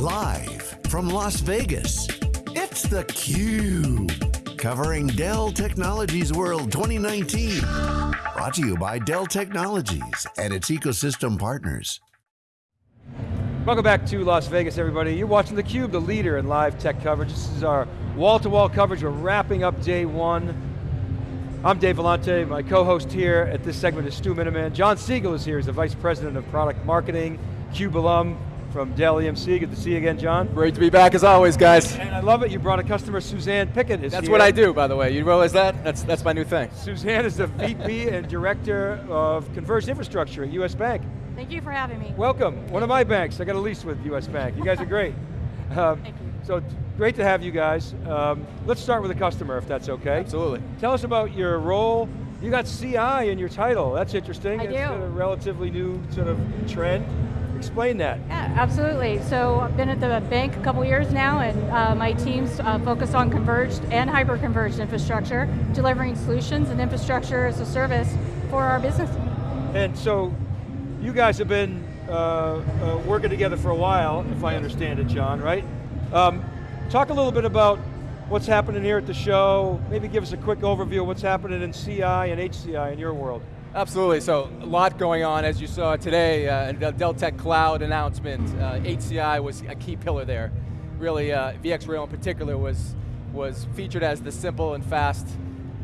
Live from Las Vegas, it's theCUBE. Covering Dell Technologies World 2019. Brought to you by Dell Technologies and its ecosystem partners. Welcome back to Las Vegas, everybody. You're watching theCUBE, the leader in live tech coverage. This is our wall-to-wall -wall coverage. We're wrapping up day one. I'm Dave Vellante. My co-host here at this segment is Stu Miniman. John Siegel is here. He's the Vice President of Product Marketing, CUBE alum from Dell EMC. Good to see you again, John. Great to be back as always, guys. And I love it, you brought a customer, Suzanne Pickett is That's here. what I do, by the way. You realize that? That's, that's my new thing. Suzanne is the VP and Director of Converged Infrastructure at US Bank. Thank you for having me. Welcome, one of my banks. I got a lease with US Bank. You guys are great. Um, Thank you. So great to have you guys. Um, let's start with the customer, if that's okay. Absolutely. Tell us about your role you got CI in your title. That's interesting. I it's do. a relatively new sort of trend. Explain that. Yeah, absolutely. So I've been at the bank a couple years now and uh, my teams uh, focus on converged and hyper-converged infrastructure, delivering solutions and infrastructure as a service for our business. And so you guys have been uh, uh working together for a while, if I understand it, John, right? Um, talk a little bit about what's happening here at the show. Maybe give us a quick overview of what's happening in CI and HCI in your world. Absolutely, so a lot going on as you saw today, uh, the Dell Tech Cloud announcement, uh, HCI was a key pillar there. Really, uh, VxRail in particular was, was featured as the simple and fast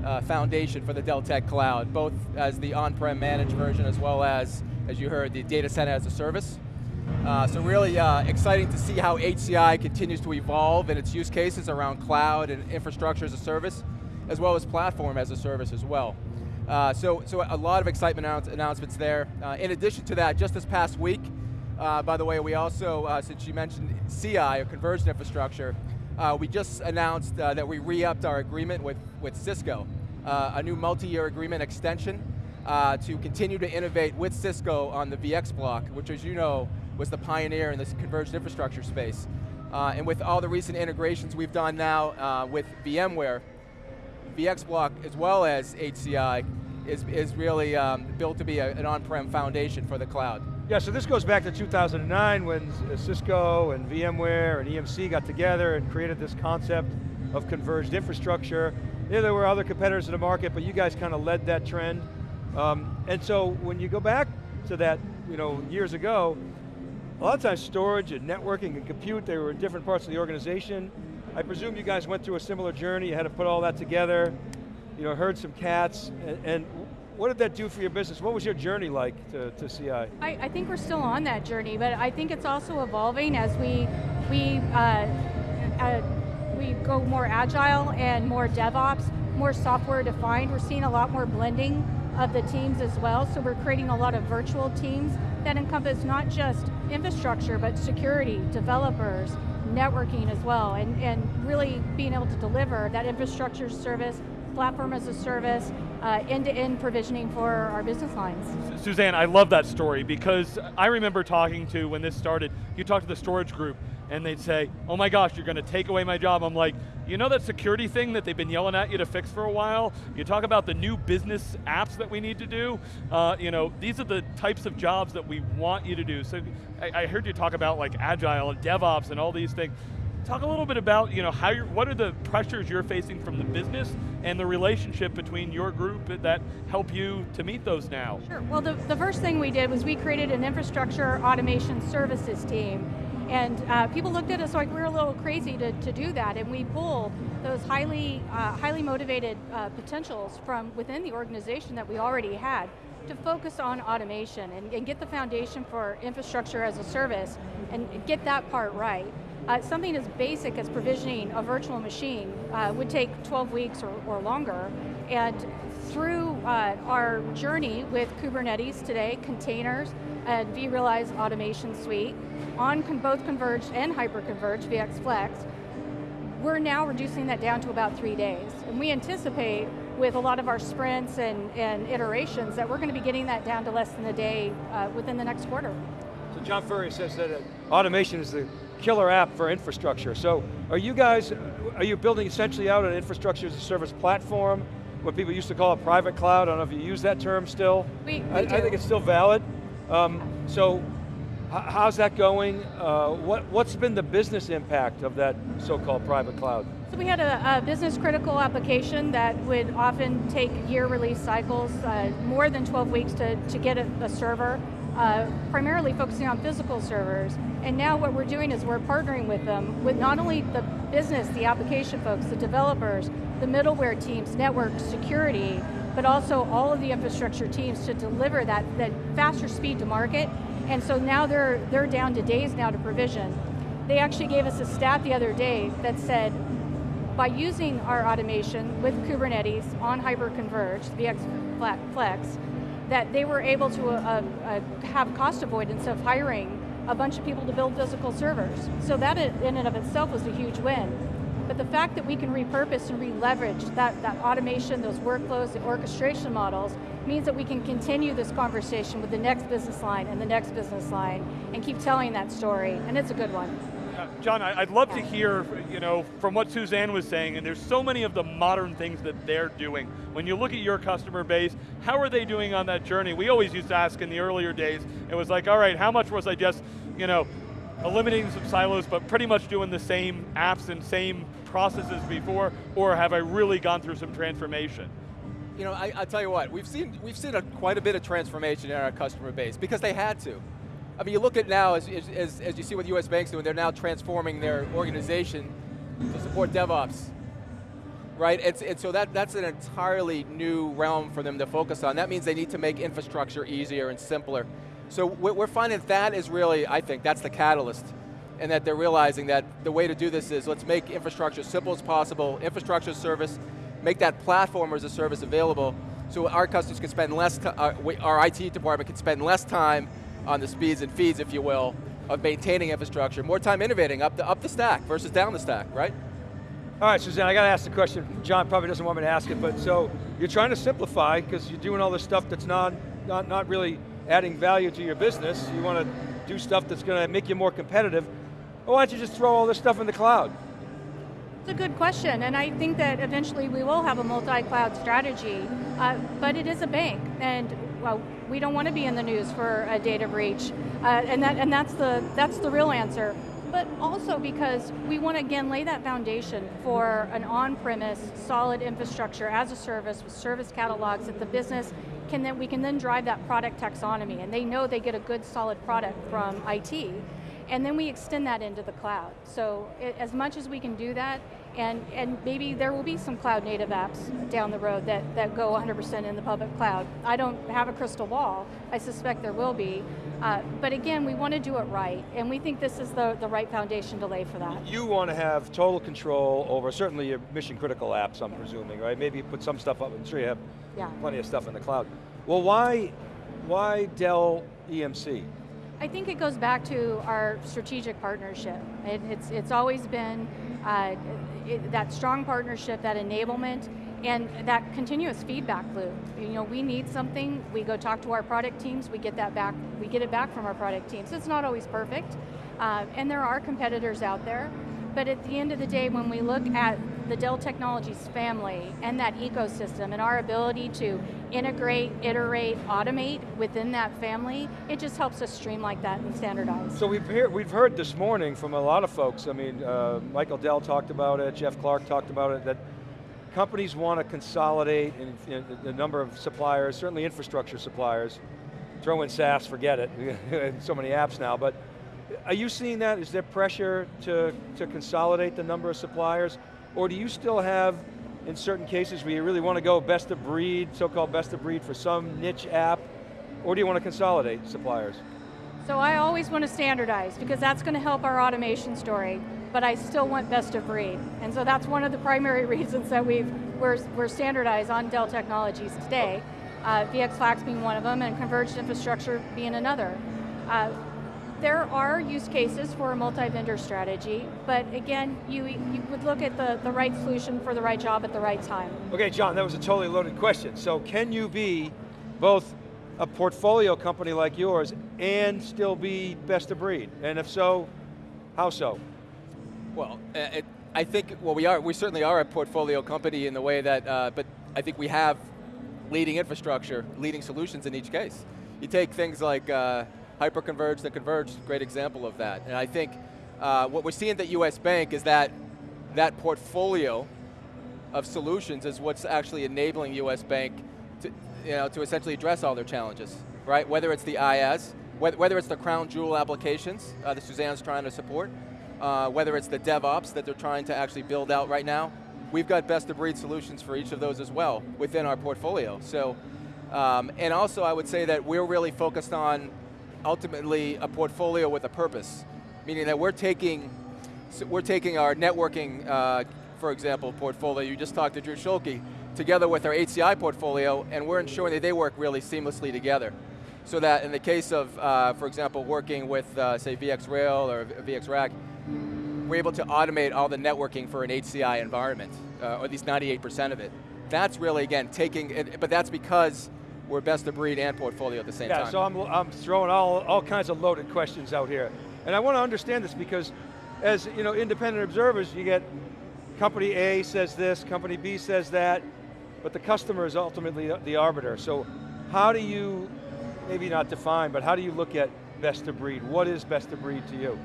uh, foundation for the Dell Tech Cloud, both as the on-prem managed version as well as, as you heard, the data center as a service. Uh, so really uh, exciting to see how HCI continues to evolve in its use cases around cloud and infrastructure as a service, as well as platform as a service as well. Uh, so, so a lot of excitement announce announcements there. Uh, in addition to that, just this past week, uh, by the way, we also, uh, since you mentioned CI, or converged infrastructure, we just announced that we re-upped our agreement with, with Cisco, a new multi-year agreement extension to continue to innovate with Cisco on the VxBlock, which as you know, was the pioneer in this converged infrastructure space. Uh, and with all the recent integrations we've done now uh, with VMware, VxBlock as well as HCI is, is really um, built to be a, an on-prem foundation for the cloud. Yeah, so this goes back to 2009 when Cisco and VMware and EMC got together and created this concept of converged infrastructure. Yeah, there were other competitors in the market, but you guys kind of led that trend. Um, and so when you go back to that, you know, years ago, a lot of times storage and networking and compute, they were in different parts of the organization. I presume you guys went through a similar journey, you had to put all that together, you know, herd some cats, and, and what did that do for your business? What was your journey like to, to CI? I, I, think we're still on that journey, but I think it's also evolving as we, we, uh, uh, we go more agile and more DevOps, more software defined. We're seeing a lot more blending of the teams as well, so we're creating a lot of virtual teams that encompass not just infrastructure, but security, developers, networking as well, and, and really being able to deliver that infrastructure service, platform as a service, uh, end-to-end -end provisioning for our business lines. Suzanne, I love that story because I remember talking to, when this started, you talked to the storage group, and they'd say, oh my gosh, you're going to take away my job. I'm like, you know that security thing that they've been yelling at you to fix for a while? You talk about the new business apps that we need to do. Uh, you know, these are the types of jobs that we want you to do. So I, I heard you talk about like Agile and DevOps and all these things. Talk a little bit about, you know, how you're, what are the pressures you're facing from the business and the relationship between your group that help you to meet those now? Sure, well the, the first thing we did was we created an infrastructure automation services team and uh, people looked at us like we were a little crazy to, to do that, and we pull those highly, uh, highly motivated uh, potentials from within the organization that we already had to focus on automation and, and, get the foundation for infrastructure as a service and get that part right. Uh, something as basic as provisioning a virtual machine uh, would take 12 weeks or, or longer, and through uh, our journey with Kubernetes today, containers, and vRealize Automation Suite, on con both converged and hyper-converged VxFlex, we're now reducing that down to about three days. And we anticipate with a lot of our sprints and, and iterations that we're going to be getting that down to less than a day uh, within the next quarter. So John Furrier says that uh, automation is the killer app for infrastructure. So are you guys, are you building essentially out an infrastructure as a service platform, what people used to call a private cloud, I don't know if you use that term still. We, we I, I, think it's still valid. Um, so how's that going? Uh, what, what's been the business impact of that so-called private cloud? So we had a, a, business critical application that would often take year release cycles, uh, more than 12 weeks to, to get a, a server, uh, primarily focusing on physical servers. And now what we're doing is we're partnering with them, with not only the business, the application folks, the developers, the middleware teams, network, security, but also all of the infrastructure teams to deliver that, that faster speed to market. And so now they're, they're down to days now to provision. They actually gave us a stat the other day that said, by using our automation with Kubernetes on hyper-converged, VxFlex, that they were able to uh, uh, have cost avoidance of hiring a bunch of people to build physical servers. So that in and of itself was a huge win. But the fact that we can repurpose and re-leverage that, that automation, those workflows, the orchestration models, means that we can continue this conversation with the next business line and the next business line and keep telling that story, and it's a good one. John, I'd love to hear, you know, from what Suzanne was saying, and there's so many of the modern things that they're doing. When you look at your customer base, how are they doing on that journey? We always used to ask in the earlier days, it was like, all right, how much was I just, you know, eliminating some silos, but pretty much doing the same apps and same processes before, or have I really gone through some transformation? You know, I, I tell you what, we've seen, we've seen a, quite a bit of transformation in our customer base, because they had to. I mean, you look at now, as, as, as you see what US Bank's doing, they're now transforming their organization to support DevOps, right? And, and so that, that's an entirely new realm for them to focus on. That means they need to make infrastructure easier and simpler. So we're finding that is really, I think, that's the catalyst and that they're realizing that the way to do this is let's make infrastructure as simple as possible, infrastructure service, make that platform as a service available so our customers can spend less, uh, our, our IT department can spend less time on the speeds and feeds, if you will, of maintaining infrastructure, more time innovating up the, up the stack versus down the stack, right? All right, Suzanne, I got to ask the question. John probably doesn't want me to ask it, but so you're trying to simplify because you're doing all this stuff that's not, not, not really adding value to your business. You want to do stuff that's going to make you more competitive. Why don't you just throw all this stuff in the cloud? It's a good question, and I think that eventually we will have a multi-cloud strategy, uh, but it is a bank, and well, we don't want to be in the news for a data breach, uh, and, that, and that's, the, that's the real answer. But also because we want to again lay that foundation for an on-premise solid infrastructure as a service with service catalogs that the business can then, we can then drive that product taxonomy and they know they get a good solid product from IT and then we extend that into the cloud. So it, as much as we can do that, and, and maybe there will be some cloud native apps down the road that, that go 100% in the public cloud. I don't have a crystal ball, I suspect there will be. Uh, but again, we want to do it right, and we think this is the, the right foundation to lay for that. You want to have total control over certainly your mission critical apps, I'm presuming, right? Maybe you put some stuff up, I'm sure you have yeah. plenty of stuff in the cloud. Well, why, why Dell EMC? I think it goes back to our strategic partnership. It, it's, it's always been uh, it, that strong partnership, that enablement, and that continuous feedback loop. You know, we need something, we go talk to our product teams, we get that back, we get it back from our product teams. It's not always perfect, uh, and there are competitors out there, but at the end of the day, when we look at the Dell Technologies family and that ecosystem and our ability to integrate, iterate, automate within that family, it just helps us streamline that and standardize. So we've, hear, we've heard this morning from a lot of folks, I mean, uh, Michael Dell talked about it, Jeff Clarke talked about it, that companies want to consolidate in, in the number of suppliers, certainly infrastructure suppliers. Throw in SaaS, forget it, so many apps now, but are you seeing that? Is there pressure to, to consolidate the number of suppliers? Or do you still have, in certain cases, where you really want to go best of breed, so-called best of breed for some niche app, or do you want to consolidate suppliers? So I always want to standardize, because that's going to help our automation story, but I still want best of breed. And so that's one of the primary reasons that we've, we're, we're standardized on Dell Technologies today, uh, VxFlex being one of them, and converged infrastructure being another. Uh, there are use cases for a multi-vendor strategy, but again, you, you would look at the, the right solution for the right job at the right time. Okay, John, that was a totally loaded question. So can you be both a portfolio company like yours and still be best of breed? And if so, how so? Well, uh, it, I think, well we are, we certainly are a portfolio company in the way that, uh, but I think we have leading infrastructure, leading solutions in each case. You take things like uh, hyper-converged and converged, great example of that. And I think uh, what we're seeing at US Bank is that that portfolio of solutions is what's actually enabling US Bank to, you know, to essentially address all their challenges, right? Whether it's the IaaS, whether it's the crown jewel applications uh, that Suzanne's trying to support, uh, whether it's the DevOps that they're trying to actually build out right now, we've got best of breed solutions for each of those as well within our portfolio. So, um, and also I would say that we're really focused on ultimately a portfolio with a purpose, meaning that we're taking, we're taking our networking, uh, for example, portfolio, you just talked to Drew Schulke, together with our HCI portfolio, and we're ensuring that they work really seamlessly together. So that in the case of, uh, for example, working with, uh, say, VxRail or VxRack, we're able to automate all the networking for an HCI environment, uh, or at least 98% of it. That's really, again, taking, it, but that's because we're best of breed and portfolio at the same yeah, time. Yeah, so I'm, I'm throwing all, all kinds of loaded questions out here. And I want to understand this because as you know, independent observers, you get company A says this, company B says that, but the customer is ultimately the arbiter. So how do you maybe not define, but how do you look at best of breed? What is best of breed to you?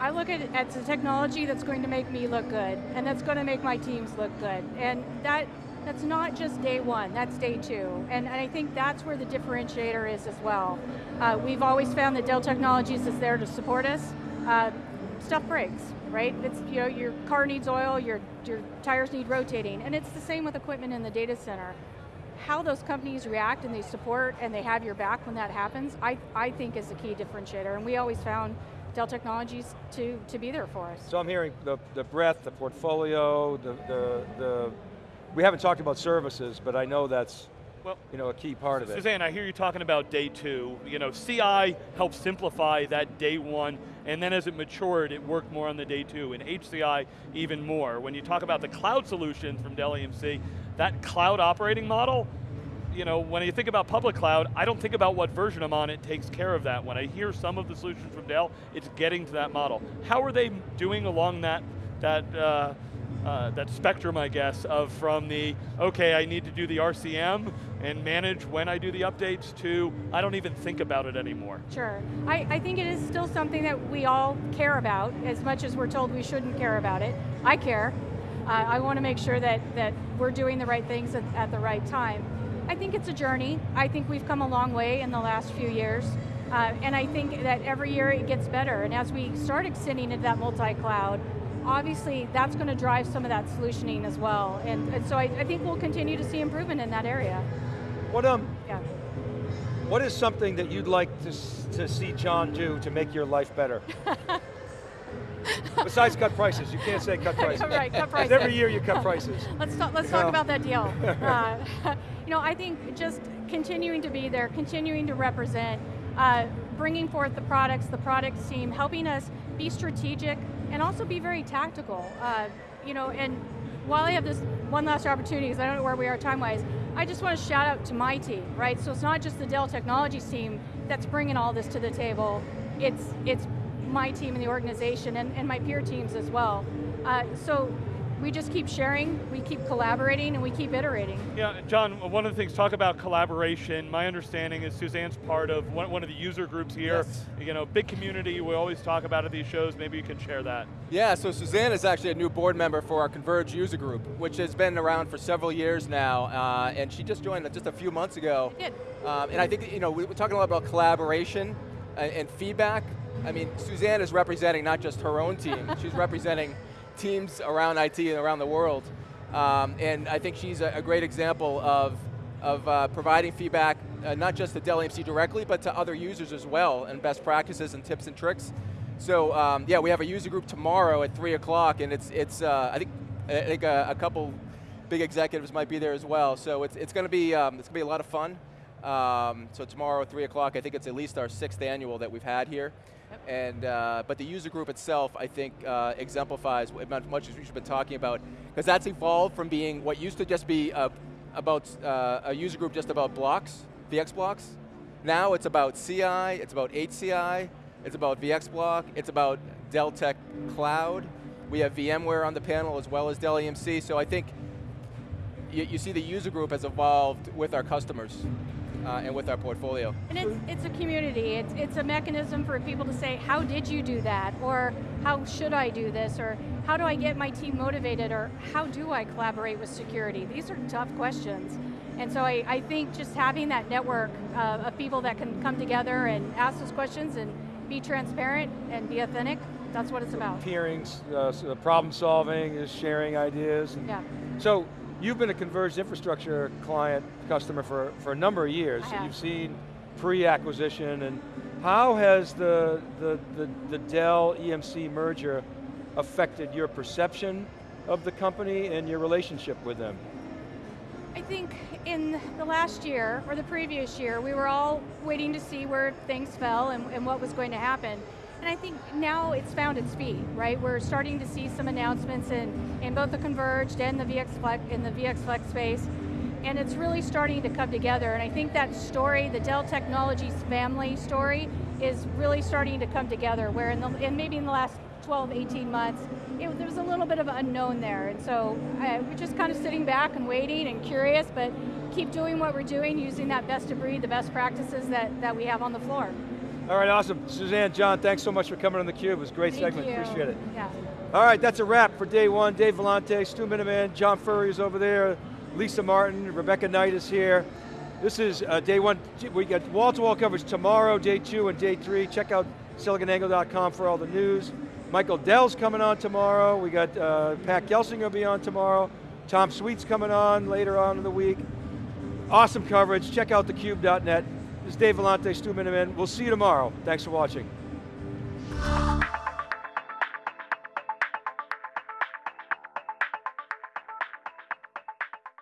I look at at the technology that's going to make me look good, and that's going to make my teams look good. And that that's not just day one, that's day two. And, and I think that's where the differentiator is as well. Uh, we've always found that Dell Technologies is there to support us. Uh, stuff breaks, right? It's, you know, your car needs oil, your, your tires need rotating, and it's the same with equipment in the data center how those companies react and they support and they have your back when that happens, I, I think is a key differentiator. And we always found Dell Technologies to, to be there for us. So I'm hearing the, the breadth, the portfolio, the, the, the, we haven't talked about services, but I know that's well, you know, a key part of it. Suzanne, I hear you talking about day two. You know, CI helped simplify that day one, and then as it matured, it worked more on the day two, and HCI even more. When you talk about the cloud solutions from Dell EMC, that cloud operating model, you know, when you think about public cloud, I don't think about what version I'm on, it takes care of that. When I hear some of the solutions from Dell, it's getting to that model. How are they doing along that, that uh, uh, that spectrum, I guess, of from the, okay, I need to do the RCM and manage when I do the updates to, I don't even think about it anymore. Sure, I, I think it is still something that we all care about, as much as we're told we shouldn't care about it. I care. Uh, I want to make sure that, that we're doing the right things at, at the right time. I think it's a journey. I think we've come a long way in the last few years. Uh, and I think that every year it gets better. And as we start extending into that multi-cloud, obviously that's going to drive some of that solutioning as well. And, and so I, I, think we'll continue to see improvement in that area. What, um, yeah. what is something that you'd like to, to see John do to make your life better? Besides cut prices, you can't say cut prices. right, cut prices. Every year you cut prices. let's talk, let's talk about that deal. Uh, you know, I think just continuing to be there, continuing to represent, uh, bringing forth the products, the products team, helping us be strategic, and also be very tactical. Uh, you know, and while I have this one last opportunity, because I don't know where we are time-wise, I just want to shout out to my team, right? So it's not just the Dell Technologies team that's bringing all this to the table, it's, it's my team in the organization and, and my peer teams as well. Uh, so we just keep sharing, we keep collaborating, and we keep iterating. Yeah, John, one of the things, talk about collaboration. My understanding is Suzanne's part of one, one of the user groups here. Yes. You know, big community, we always talk about at these shows, maybe you can share that. Yeah, so Suzanne is actually a new board member for our Converge user group, which has been around for several years now, uh, and she just joined just a few months ago. Did. Um, and I think, you know, we're talking a lot about collaboration and, and feedback. I mean, Suzanne is representing not just her own team, she's representing teams around IT and around the world. Um, and I think she's a, a great example of, of uh, providing feedback, uh, not just to Dell EMC directly, but to other users as well, and best practices and tips and tricks. So um, yeah, we have a user group tomorrow at 3 o'clock, and it's, it's uh, I think, I think a, a, couple big executives might be there as well. So it's, it's going to be, um, it's going to be a lot of fun. Um, so tomorrow at 3 o'clock, I think it's at least our sixth annual that we've had here. And, uh, but the user group itself, I think, uh, exemplifies much as we've been talking about, because that's evolved from being what used to just be about uh, a user group just about blocks, VxBlocks. Now it's about CI, it's about HCI, it's about VxBlock, it's about Dell Tech Cloud. We have VMware on the panel as well as Dell EMC, so I think you, you see the user group has evolved with our customers uh, and with our portfolio. And it's, it's a community. It's, it's a mechanism for people to say, how did you do that? Or how should I do this? Or how do I get my team motivated? Or how do I collaborate with security? These are tough questions. And so I, I think just having that network uh, of people that can come together and ask those questions and be transparent and be authentic, that's what it's about. Peering, uh, problem solving, is sharing ideas. and- Yeah. So, you've been a converged infrastructure client, customer for, for a number of years. I So have. You've seen pre-acquisition, and how has the, the, the, the Dell EMC merger affected your perception of the company and your relationship with them? I think in the last year, or the previous year, we were all waiting to see where things fell and, and what was going to happen. And I think now it's found its feet, right? We're starting to see some announcements in, in both the converged and the VxFlex, in the VxFlex space. And it's really starting to come together. And I think that story, the Dell Technologies family story, is really starting to come together, where in, the, in maybe in the last 12, 18 months, it, there was a little bit of unknown there. And so uh, we're just kind of sitting back and waiting and curious, but keep doing what we're doing, using that best of breed, the best practices that, that we have on the floor. All right, awesome. Suzanne, John, thanks so much for coming on theCUBE. It was a great Thank segment, you. appreciate it. Yeah. All right, that's a wrap for day one. Dave Vellante, Stu Miniman, John Furrier is over there, Lisa Martin, Rebecca Knight is here. This is uh, day one. We got wall-to-wall coverage tomorrow, day two and day three. Check out siliconangle.com for all the news. Michael Dell's coming on tomorrow. We got uh, Pat Gelsinger will be on tomorrow. Tom Sweet's coming on later on in the week. Awesome coverage. Check out thecube.net. This is Dave Vellante, Stu Miniman. We'll see you tomorrow. Thanks for watching.